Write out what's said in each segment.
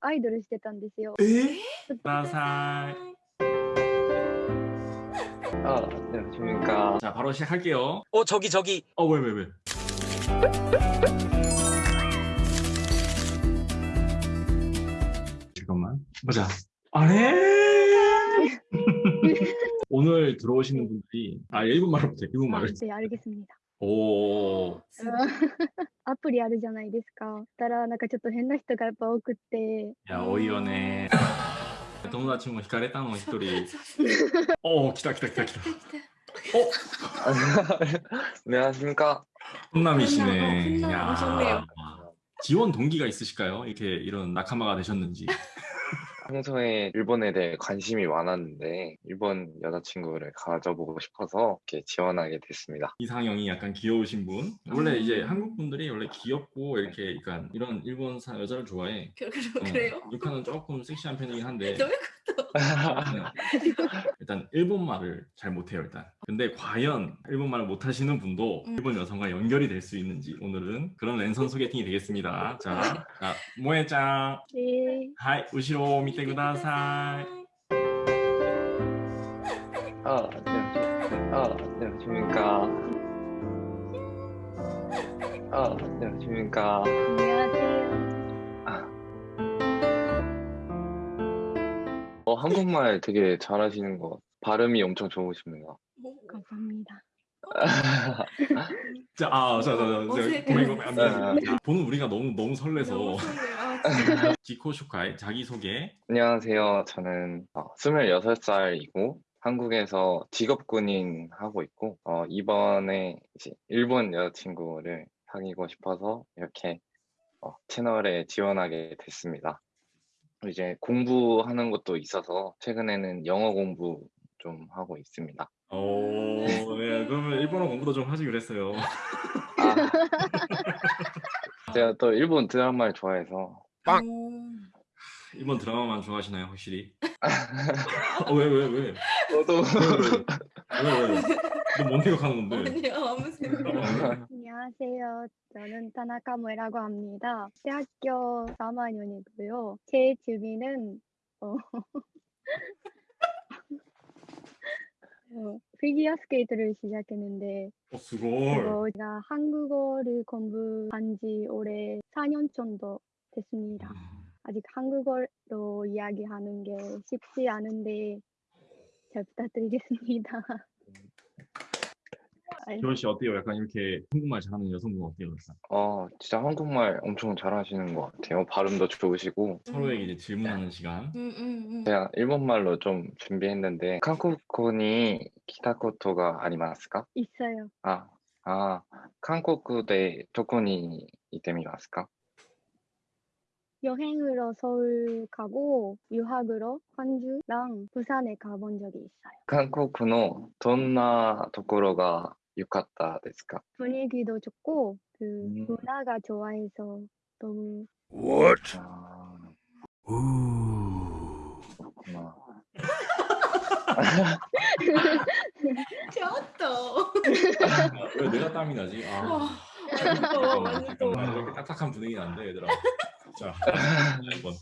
アイドルしてたんですよ。 에? ちょっと 나살. 아, 네, 안녕하십니까. 자, 바로 시작할게요. 어 저기 저기 어, 왜, 왜, 왜? 잠깐만. 보자. 아래! 오늘 들어오시는 분들이, 아, 일본 말로 부터, 일본 あ 말을. で、알겠습니다。 오, アプリあるじゃないですか。たら、なんかちょっと変な人がやっぱ多くって、 야, 어이어네. 友達も惹かれたの一人。おー、来た来た来た来た。 안녕하십니까. 혼남이시네. 혼남, 야. 오셨네요. 지원 동기가 있으실까요? 이렇게 이런 낙하마가 되셨는지. 평소에 일본에 대해 관심이 많았는데, 일본 여자친구를 가져보고 싶어서 이렇게 지원하게 됐습니다. 이상형이 약간 귀여우신 분. 원래 이제 한국 분들이 원래 귀엽고 이렇게 약간 이런 일본 사 여자를 좋아해. 그, 그, 어, 그래요? 육하는 조금 섹시한 편이긴 한데 너무 일단 일본 말을 잘 못해요 일단. 근데 과연 일본 말을 못하시는 분도 음. 일본 여성과 연결이 될 수 있는지 오늘은 그런 랜선 소개팅이 되겠습니다. 자, 자 모에짱, えー、 하이 우시로 밑에 아, 네, 아, 네. 아, 네, 안녕하십니까. 안녕하세요. 어, 한국말 되게 잘하시는 것 같아요. 발음이 엄청 좋으십니다. 감사합니다. 자, 아, 자, 자, 자. 고민 고민 안 돼. 네. 자, 보는 우리가 너무 너무 설레서 너무 설레요. 아, 진짜. 지코 슈카이 자기 소개. 안녕하세요. 저는 어, 26살이고 한국에서 직업군인 하고 있고 어, 이번에 이제 일본 여자친구를 사귀고 싶어서 이렇게 어, 채널에 지원하게 됐습니다. 이제 공부하는 것도 있어서 최근에는 영어 공부 좀 하고 있습니다. 오, 네, 그러면 일본어 공부도 좀 하지 그랬어요. 아, 제가 또 일본 드라마를 좋아해서 빵. 일본 드라마만 좋아하시나요, 확실히? 어, 왜, 왜, 왜? 저도 왜, 왜? 왜? 너 뭔 생각하는 건데? 아니요 아무 생각. 어, 안녕하세요. 저는 타나카 모에라고 합니다. 대학교 3학년이고요. 제 취미는 어, 어, 피겨 스케이트를 시작했는데 어. 그거 제가 한국어를 공부한 지 올해 4년 정도 됐습니다. 아직 한국어로 이야기하는 게 쉽지 않은데 잘 부탁드리겠습니다. 아이, 기원 씨 어때요? 약간 이렇게 한국말 잘하는 여성분 어때요? 일단? 어, 진짜 한국말 엄청 잘하시는 것 같아요. 발음도 좋으시고 서로에게 이제 질문하는 시간. 응응응. 제가 일본말로 좀 준비했는데 한국に 来たことがありますか 있어요. 아, 아, 한국で どこに行ってみますか 여행으로 서울 가고 유학으로 광주랑 부산에 가본 적이 있어요. 한국のどんなところが 良かったですか 분위기도 좋고 그 음. 문화가 좋아해서 너무 아, 그렇구나. 좋았다. 왜 내가 땀이 나지? 아, 와. 잠깐만, 완전 잠깐만. 이렇게 딱딱한 분위기 안 돼, 얘들아. 자, 1번.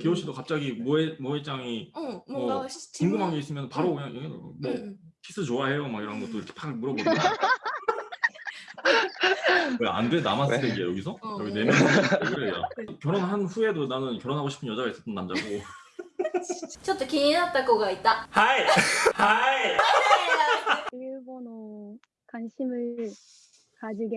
기호 씨도 갑자기 모에 모에짱이 응 뭔가 뭐 시- 궁금한 게 질문- 있으면 바로 그냥 여기 뭐 응, 키스 좋아해요? 막 이런 것도 이렇게 팍 물어보는 왜 안 돼? 나만 왜? 쓰레기야 여기서? 어. 여기 네 명. 왜 그래? 야. 결혼한 후에도 나는 결혼하고 싶은 여자가 있었던 남자고. ちょっと気になった子がいた。 하이, 하이. 일본어 관심을 가지게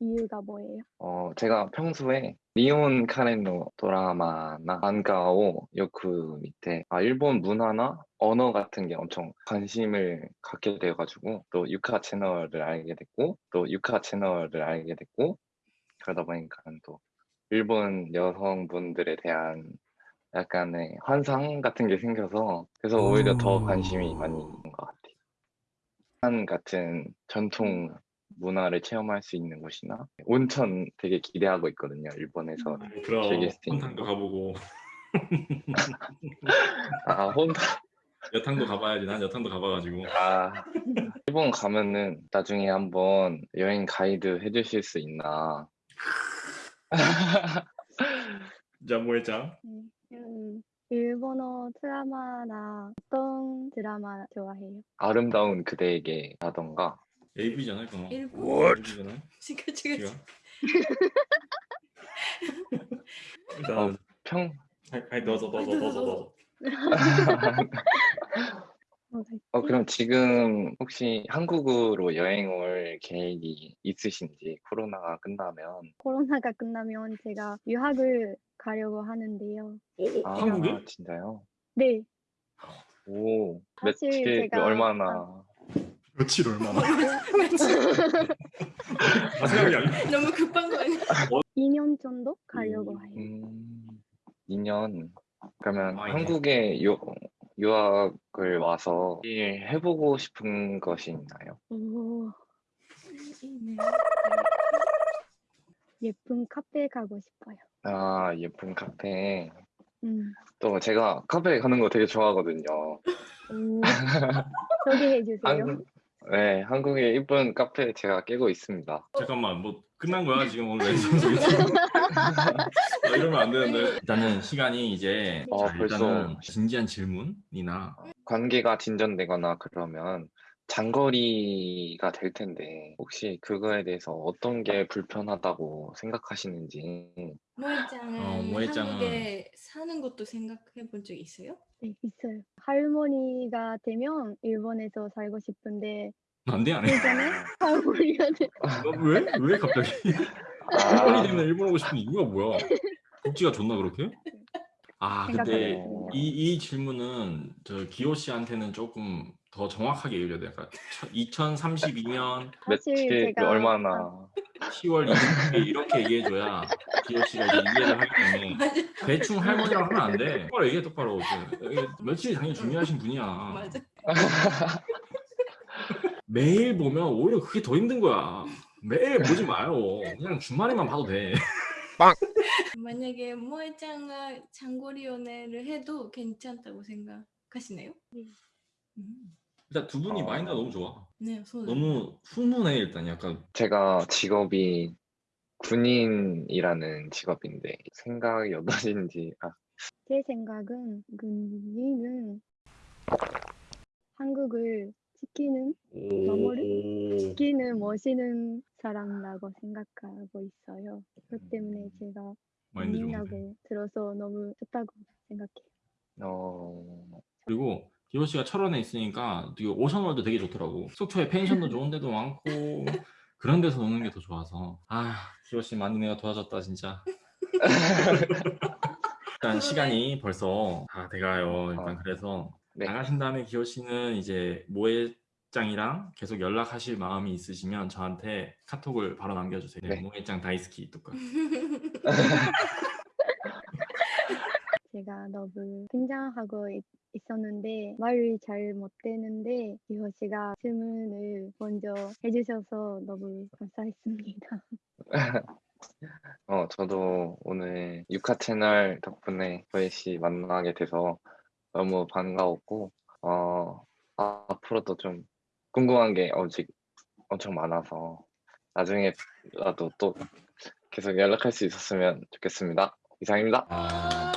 이유가 뭐예요? 어, 제가 평소에 리온 카렌노 드라마나 만가を 요크 밑에 아, 일본 문화나 언어 같은 게 엄청 관심을 갖게 돼가지고 또 유카 채널을 알게 됐고 또 유카 채널을 알게 됐고 그러다 보니까 또 일본 여성분들에 대한 약간의 환상 같은 게 생겨서 그래서 오히려 더 관심이 많이 있는 것 같아요. 한 같은 전통 문화를 체험할 수 있는 곳이나 온천 되게 기대하고 있거든요. 일본에서. 그럼 즐길 수 있는 혼탕도 거. 가보고 아, 혼자 여탕도 가봐야지. 난 여탕도 가봐가지고. 아, 일본 가면은 나중에 한번 여행 가이드 해주실 수 있나? 자 모에짱. 네. 음, 일본어 드라마나 어떤 드라마 좋아해요? 아름다운 그대에게 라던가 AV잖아요, 그거. 일본? AV잖아요. 지금 지금 지금. 일단 어, 평 아니, 넣어서 넣어서 넣어서 넣어서. 어, 어, 그럼 지금 혹시 한국으로 여행 올 계획이 있으신지 코로나가 끝나면 코로나가 끝나면 제가 유학을 가려고 하는데요. 오, 아, 한국에? 진짜요? 네, 오, 며칠 제가- 얼마나 며칠 얼마나? 아 생각이 안 나. 너무 급한 거 아니야? 2년 정도 가려고 해요. 음, 2년 그러면 아, 예. 한국에 유, 유학을 와서 일 해보고 싶은 것이 있나요? 오, 네. 예쁜 카페 가고 싶어요. 아, 예쁜 카페. 음, 또 제가 카페 가는 거 되게 좋아하거든요. 오, 소개해 주세요. 한국, 네, 한국에 이쁜 카페 제가 깨고 있습니다. 잠깐만 뭐 끝난 거야 지금 오늘 아, 이러면 안 되는데 일단은 시간이 이제 어, 자, 벌써. 일단은 진지한 질문이나 관계가 진전되거나 그러면 장거리가 될 텐데 혹시 그거에 대해서 어떤 게 불편하다고 생각하시는지 모에짱은 어, 모에짱은- 한국에 사는 것도 생각해 본 적 있어요? 네, 있어요. 할머니가 되면 일본에서 살고 싶은데 안 돼 안 해 예전에 할머니가 돼. 왜? 왜 갑자기 아, 일본이 되면 일본 오고 싶은 이유가 뭐야? 복지가 좋나 그렇게? 아 근데. 이, 이 질문은 저 기호 씨한테는 조금 더 정확하게 얘기해야 돼. 약간 2032년 사실 며칠 제가 얼마나 10월 20일 이렇게 얘기해줘야 기호 씨가 이제 이해를 하기 때문에 대충 할머니라고 하면 안 돼. 똑바로 얘기해 똑바로. 며칠이 당연히 중요하신 분이야. 맞아. 매일 보면 오히려 그게 더 힘든 거야. 매일 보지 마요. 그냥 주말에만 봐도 돼. 만약에 모에짱가 장거리 연애를 해도 괜찮다고 생각하시나요? 네. 음. 일단 두 분이 어. 마인드가 너무 좋아. 네, 손. 너무 훈훈해 일단 약간 제가 직업이 군인이라는 직업인데 생각이 어떠신지 아, 제 생각은 군인은 한국을 지키는 너머를? 지키는 멋있는 사람이라고 생각하고 있어요. 그것 때문에 제가. 군인이라고 들어서 너무 좋다고 생각해요. 어, 그리고 기호 씨가 철원에 있으니까 되게 오션월드 되게 좋더라고. 속초에 펜션도 좋은 데도 많고 그런 데서 노는 게 더 좋아서 아 기호 씨 많이 내가 도와줬다 진짜. 일단 시간이 벌써 다 돼가요. 일단 그래서 네. 나가신 다음에 기호 씨는 이제 모해짱이랑 계속 연락하실 마음이 있으시면 저한테 카톡을 바로 남겨주세요. 네, 네. 모해짱 다이스키 또 제가 너무 긴장하고 있, 있었는데 말을 잘 못 되는데 기호 씨가 질문을 먼저 해주셔서 너무 감사했습니다. 어, 저도 오늘 유카 채널 덕분에 조혜 씨 만나게 돼서 너무 반가웠고, 어, 아, 앞으로도 좀 궁금한 게 아직 엄청 많아서 나중에라도 또 계속 연락할 수 있었으면 좋겠습니다. 이상입니다.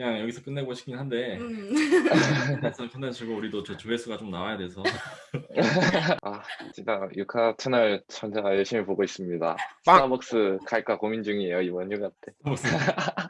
아, 그냥 여기서 끝내고 싶긴 한데 음. 그래서 컨텐츠고 우리도 저 조회수가 좀 나와야 돼서 아, 진짜 유카 채널 전자 열심히 보고 있습니다. 스타벅스 갈까 고민 중이에요, 이번 휴가 때.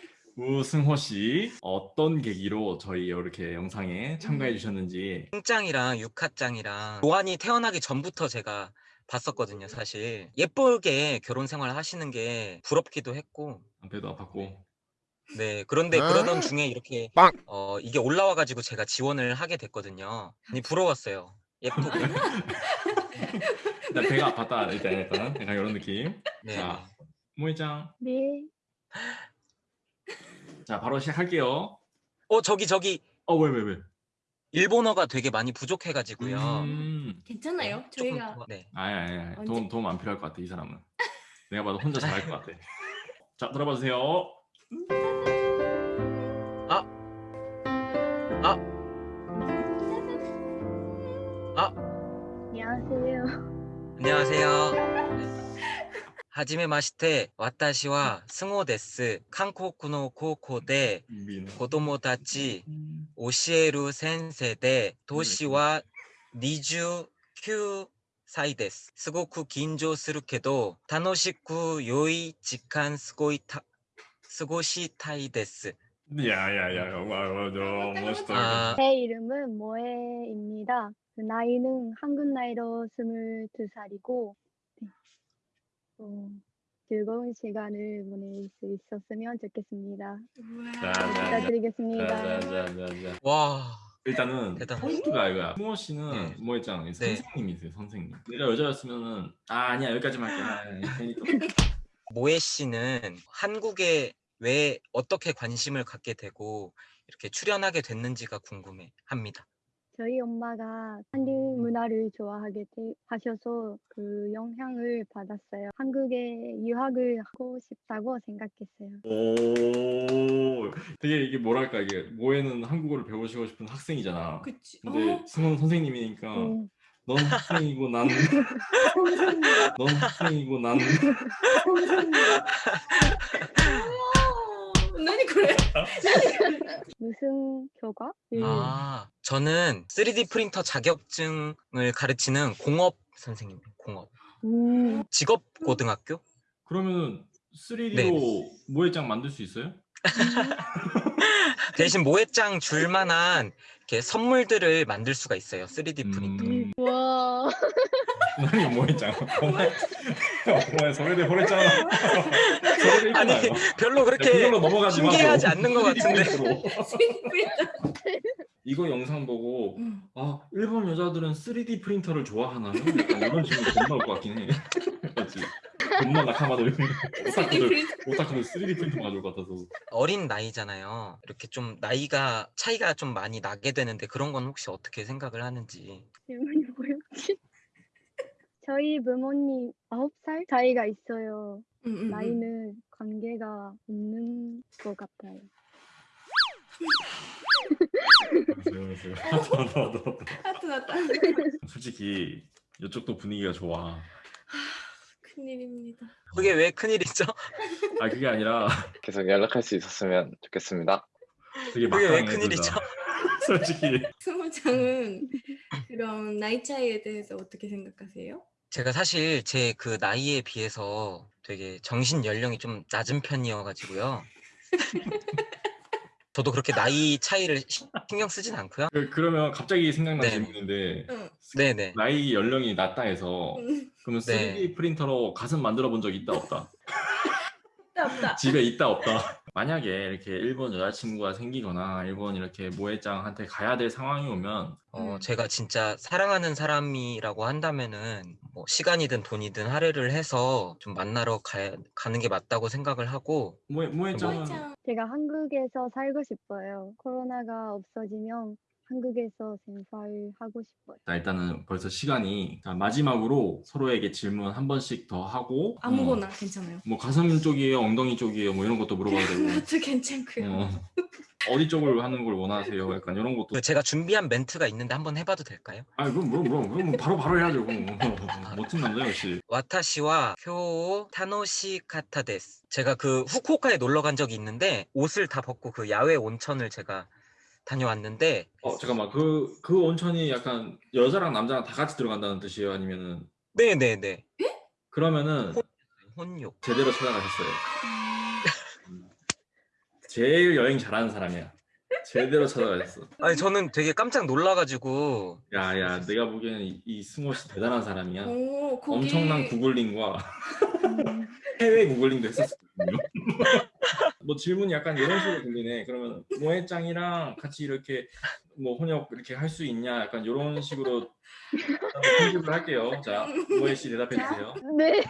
우승호 씨 어떤 계기로 저희 이렇게 영상에 참가해 주셨는지 짱이랑 육하짱이랑 요한이 태어나기 전부터 제가 봤었거든요, 사실. 예쁘게 결혼 생활 하시는 게 부럽기도 했고, 배도 아팠고 네. 그런데 그러던 중에 이렇게, 어, 이게 올라와 가지고 제가 지원을 하게 됐거든요. 많이 부러웠어요. 예쁘고. 일단 배가 아팠다 일단 일단 약간 이런 느낌. 네. 자, 모이짱 で、 자 바로 시작할게요. 어 저기 저기 어 왜 왜 왜? 일본어가 되게 많이 부족해가지고요. 음. 괜찮아요. 조금 저희가 더- 네. 아니 아니 아니 언제- 도움 도움 안 필요할 것 같아 이 사람은. 내가 봐도 혼자 잘할 것 같아. 자 들어봐 주세요. 안녕하세요. 안녕하세요. 하지메 마시테 와타시와 스모 데스 한국노 고코데 민호. 子供たち教える先生で年は29歳です。すごく緊張するけど楽しく良い時間過ごいた過ごしたいです。 야야야 맞아 멋있다. 아, 제 이름은 모에입니다. 그 나이는 한국 나이로 22살이고 네. 어, 즐거운 시간을 보낼 수 있었으면 좋겠습니다. 부탁드리겠습니다. 와 일단은. 포인트가 이거야. 승호 씨는 네. 뭐 있잖아. 네. 선생님이세요, 선생님. 내가 여자였으면은 아 아니야 여기까지만 할게. 아, 또 모에 씨는 한국에 왜 어떻게 관심을 갖게 되고 이렇게 출연하게 됐는지가 궁금해 합니다. 저희 엄마가 한국 문화를 좋아하게 되- 하셔서 그 영향을 받았어요. 한국에 유학을 하고 싶다고 생각했어요. 오 되게 이게 뭐랄까 이게 모에는 한국어를 배우시고 싶은 학생이잖아. 그치. 근데 어, 승호는 선생님이니까 음, 넌 학생이고 난 넌 학생이고 난 어, 何これ 무슨 교과? 음, 아, 저는 3D 프린터 자격증을 가르치는 공업 선생님, 공업. 음, 직업 고등학교? 그러면은 3D로 네. 모해장 만들 수 있어요? 대신 모해장 줄 만한 이렇게 선물들을 만들 수가 있어요. 3D 프린터. 음, 와, 아니 모해장. 오마에 소리를 보냈잖아. 소리를 아니, 있잖아요. 별로 그렇게 마고. 신기해하지 않는 것 같은데. 이거 영상 보고 음. 아 일본 여자들은 3D 프린터를 좋아하나요? 약간 이런 질문 겁나 올것 같긴 해. 맞지? 겁나 낙하마도 오타쿠들 오타쿠들 3D 프린터 가져올 것 같아서. 어린 나이잖아요. 이렇게 좀 나이가 차이가 좀 많이 나게 되는데 그런 건 혹시 어떻게 생각을 하는지. 질문이 뭐였지? 저희 부모님 9살 차이가 있어요. 음, 음, 음. 나이는 관계가 없는 것 같아요. 알았어요, 알았어요. 하트 났다. 솔직히 이쪽도 분위기가 좋아. 큰일입니다. 그게 왜 큰일이죠? 아 그게 아니라 계속 연락할 수 있었으면 좋겠습니다. 그게 왜. 큰일이죠? 솔직히 스모장은 그런 나이 차이에 대해서 어떻게 생각하세요? 제가 사실 제 그 나이에 비해서 되게 정신 연령이 좀 낮은 편이어가지고요. 저도 그렇게 나이 차이를 시- 신경 쓰진 않고요. 그, 그러면 갑자기 생각난 네. 질문인데 응. 네네. 나이 연령이 낮다 해서 음, 그러면 네. 3D 프린터로 가슴 만들어 본 적 있다 없다? 없다 없다. 집에 있다 없다? 만약에 이렇게 일본 여자친구가 생기거나 일본 이렇게 모해장한테 가야 될 상황이 오면 어, 음. 제가 진짜 사랑하는 사람이라고 한다면은 뭐 시간이든 돈이든 할애를 해서 좀 만나러 가, 가는 게 맞다고 생각을 하고 모해, 모해장은 모이짱. 제가 한국에서 살고 싶어요. 코로나가 없어지면 한국에서 생활하고 싶어요. 자, 일단은 벌써 시간이 자, 마지막으로 서로에게 질문 한 번씩 더 하고 아무거나 괜찮아요. 어, 뭐 가슴 쪽이에요, 엉덩이 쪽이에요, 뭐 이런 것도 물어봐도 되고 그것도 괜찮고요. 어, 어디 쪽을 하는 걸 원하세요? 약간 이런 것도 그 제가 준비한 멘트가 있는데 한번 해봐도 될까요? 아 그럼 그럼 그럼 그럼 바로 바로 해야죠. 그럼. 멋진 남자 역시. 와타시와 쿄 타노시 카타 데스. 제가 그 후쿠오카에 놀러 간 적이 있는데 옷을 다 벗고 그 야외 온천을 제가 다녀왔는데 어 잠깐만 그 그 온천이 약간 여자랑 남자랑 다 같이 들어간다는 뜻이에요? 아니면은 네네네 그러면은 혼욕. 제대로 찾아가셨어요. 제일 여행 잘하는 사람이야. 제대로 찾아가셨어. 아니 저는 되게 깜짝 놀라가지고 야야 내가 보기에는 이, 이 승호 씨 대단한 사람이야. 오, 거기 엄청난 구글링과 음, 해외 구글링도 했었거든요. 뭐 질문이 약간 이런 식으로 들리네. 그러면 모해짱이랑 같이 이렇게 뭐 혼역 이렇게 할 수 있냐? 약간 이런 식으로 편집을 할게요. 자, 모해 씨 대답해 주세요. 네.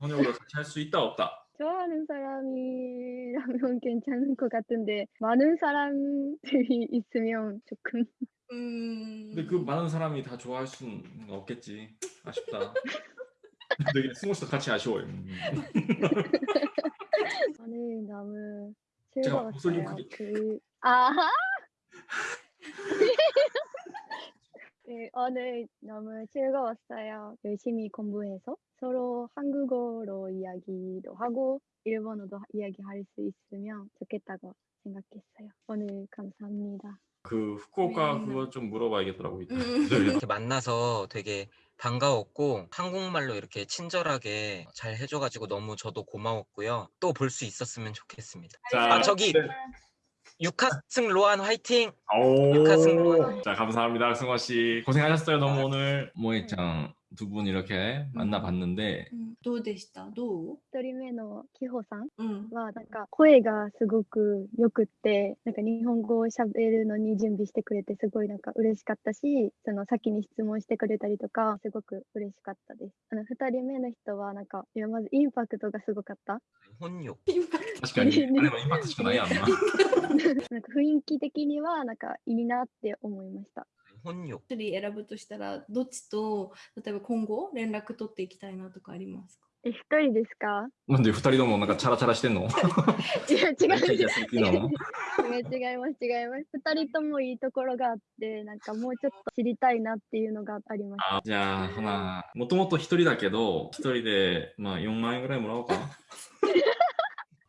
혼역으로 같이 할 수 있다 없다. 좋아하는 사람이라면 괜찮을 것 같은데 많은 사람들이 있으면 조금 음. 근데 그 많은 사람이 다 좋아할 수는 없겠지. 아쉽다. 되게 승호 씨도 같이 아쉬워요. 음. 오늘 너무 제가 목소리 좀 즐거웠어요. 크게- 그 아하. 네, 오늘 너무 즐거웠어요. 열심히 공부해서 서로 한국어로 이야기도 하고 일본어도 이야기할 수 있으면 좋겠다고 생각했어요. 오늘 감사합니다. 그 후쿠오카 음. 그거 좀 물어봐야겠더라고. 음. 네. 이렇게 만나서 되게 반가웠고 한국말로 이렇게 친절하게 잘 해줘가지고 너무 저도 고마웠고요. 또 볼 수 있었으면 좋겠습니다. 자, 아, 저기 네. 육하승 로안 화이팅! 오. 육하승 자 감사합니다 승호 씨 고생하셨어요 너무 오늘 모에짱 두 분 이렇게 만나봤는데 うんどうでしたどう一人目のキホさんうん。はなんか声がすごくよくってなんか日本語を喋るのに準備してくれてすごいなんか嬉しかったしその先に質問してくれたりとかすごく嬉しかったですあの2人目の人はなんかいやまずインパクトがすごかった 혼욕. 確かにあれはインパクトしかないやんななんか雰囲気的にはなんかいいなって思いました 혼 욕. 一人選ぶとしたらどっちと例えば今後連絡取っていきたいなとかありますか？え一人ですか？なんで二人ともなんかチャラチャラしてんの？違う違う違う。違います違います。2人ともいいところがあってなんかもうちょっと知りたいなっていうのがありましたあじゃあほなもともと一人だけど一人でまあ4万円ぐらいもらおうか。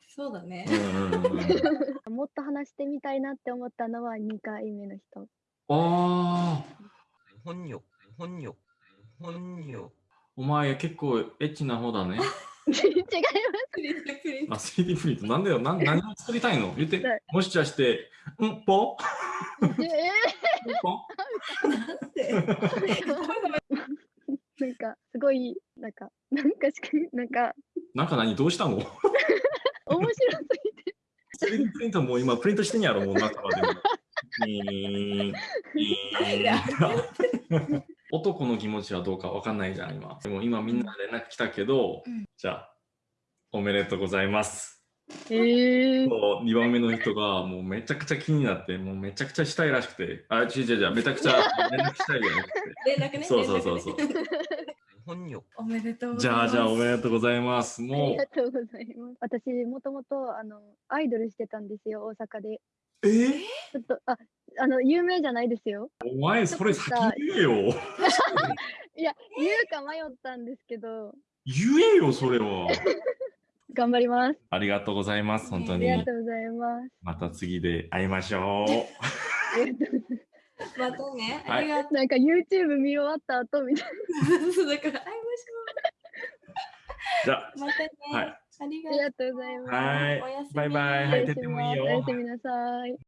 そうだね。う。んうんうんうん。もっと話してみたいなって思ったのは2回目の人ああ。本よ、本よ、本よ。お前結構エッチな方だね。違います。あ、3D プリント。なんだよ。な 何を作りたいの？言って。もしかして、うんぽ？ええ。なんなんか、すごい、なんか、なんかしか、なんか。なんか何？どうしたの？面白すぎて。3D プリントも今プリントしてんやろ、もう中はでも。いーいやー男の気持ちはどうかわかんないじゃん今。でも今みんな連絡来たけど、うん。じゃあおめでとうございます。えー、もう2番目の人がもうめちゃくちゃ気になってもうめちゃくちゃしたいらしくて。あ違う違う違うめちゃくちゃ連絡したいじゃなくて連絡ね。そうそうそうそう。ね。혼 욕. おめでとうござじいます。ゃあじゃあおめでとうございます。ありもがとうございます。私もともとあのアイドルしてたんですよ大阪で。うえ？ーちょっとああの有名じゃないですよ。お前それ先言えよ。いや言うか迷ったんですけど。言えよそれは。頑張ります。ありがとうございます本当あにりがとうございます。また次で会いましょう。ありがとうございまたね。はい。ありがとますなんか YouTube 見終わった後みたいうそうだから会いじゃあましょう。またね。はいありがとう。ございます。はい。おやすみ。バイバイ。はいおやすみなさい